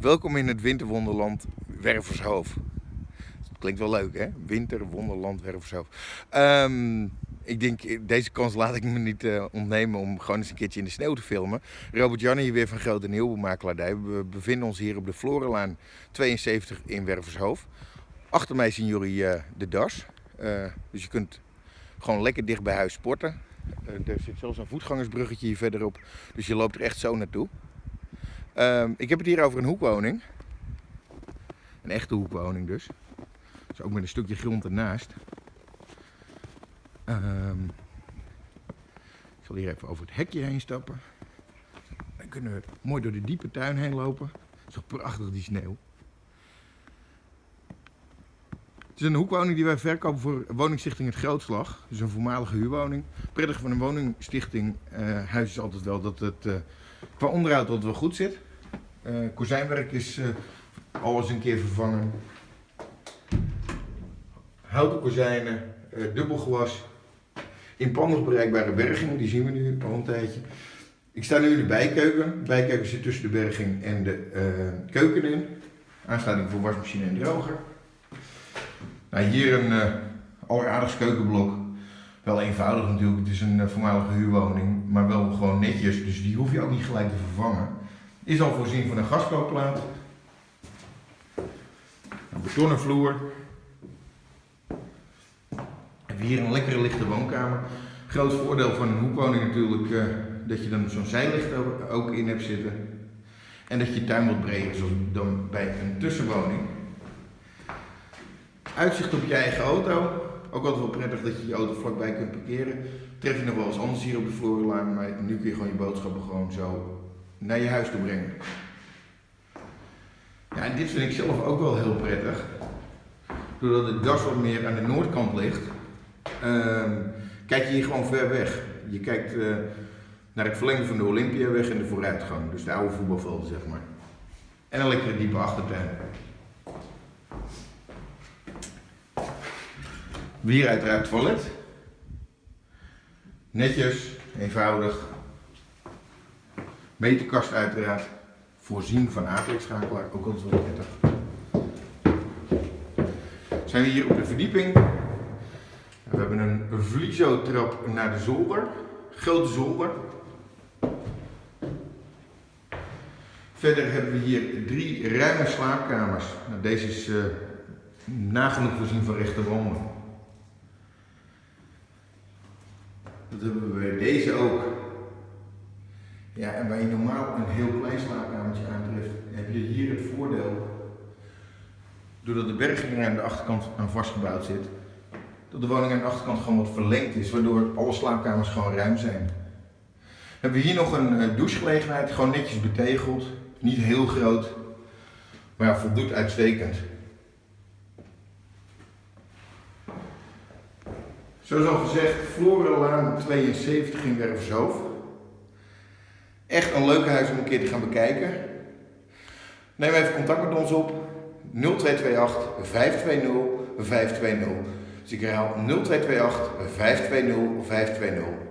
Welkom in het winterwonderland Wervershoofd. Klinkt wel leuk hè? Winterwonderland Wervershoofd. Ehm, ik denk, deze kans laat ik me niet uh, ontnemen om gewoon eens een keertje in de sneeuw te filmen. Robert Jan hier weer van Grote Nieuwbouwmakelaardij. We bevinden ons hier op de Florenlaan 72 in Wervershoofd. Achter mij zien jullie uh, de das. Dus je kunt gewoon lekker dicht bij huis sporten. er zit zelfs een voetgangersbruggetje hier verderop. Dus je loopt er echt zo naartoe. Um, ik heb het hier over een hoekwoning. Een echte hoekwoning dus. Dus ook met een stukje grond ernaast. Um, ik zal hier even over het hekje heen stappen. Dan kunnen we mooi door de diepe tuin heen lopen. Het is toch prachtig die sneeuw. Het is een hoekwoning die wij verkopen voor woningstichting Het Grootslag. Dus een voormalige huurwoning. Prettig van een woningstichting uh, huis is altijd wel dat het uh, qua onderhoud altijd wel goed zit. Uh, kozijnwerk is uh, alles een keer vervangen. Houten kozijnen, uh, dubbelgewas. Inpandig bereikbare bergingen, die zien we nu al een tijdje. Ik sta nu in de bijkeuken. De bijkeuken zit tussen de berging en de keuken in. Aansluiting voor wasmachine en droger. Nou, hier een alleraardigst keukenblok. Wel eenvoudig natuurlijk, het is een voormalige huurwoning, maar wel gewoon netjes, dus die hoef je ook niet gelijk te vervangen. Is al voorzien van een gaskookplaat. Een betonnen vloer. Hebben hier een lekkere lichte woonkamer. Groot voordeel van een hoekwoning natuurlijk uh, dat je dan zo'n zijlicht ook in hebt zitten. En dat je tuin wat breder is dan bij een tussenwoning. Uitzicht op je eigen auto. Ook altijd wel prettig dat je je auto vlakbij kunt parkeren. Tref je nog wel eens anders hier op de Florenlaan, maar nu kun je gewoon je boodschappen gewoon zo naar je huis toe brengen. Ja, en dit vind ik zelf ook wel heel prettig. Doordat het das wat meer aan de noordkant ligt, uh, kijk je hier gewoon ver weg. Je kijkt uh, naar het verlengde van de Olympiaweg en de vooruitgang. Dus de oude voetbalvelden, zeg maar. En een lekkere diepe achtertuin. Weer uiteraard toilet. Netjes, eenvoudig, Meterkast uiteraard. Voorzien van aardrijkschakelaar, ook altijd wel prettig. Zijn we hier op de verdieping. We hebben een vliezo-trap naar de zolder. Grote zolder. Verder hebben we hier drie ruime slaapkamers. Nou, deze is uh, nagenoeg voorzien van rechte wanden. Dat hebben we bij deze ook. Ja, en waar je normaal een heel klein slaapkamertje aantreft, heb je hier het voordeel, doordat de berging aan de achterkant aan vastgebouwd zit, dat de woning aan de achterkant gewoon wat verlengd is, waardoor alle slaapkamers gewoon ruim zijn. Hebben we hier nog een uh, douchegelegenheid, gewoon netjes betegeld, niet heel groot, maar voldoet uitstekend. Zoals al gezegd, Florenlaan 72 in Wervershoofd. Echt een leuk huis om een keer te gaan bekijken. Neem even contact met ons op. 0228 520 520. Dus ik herhaal 0228 520 520.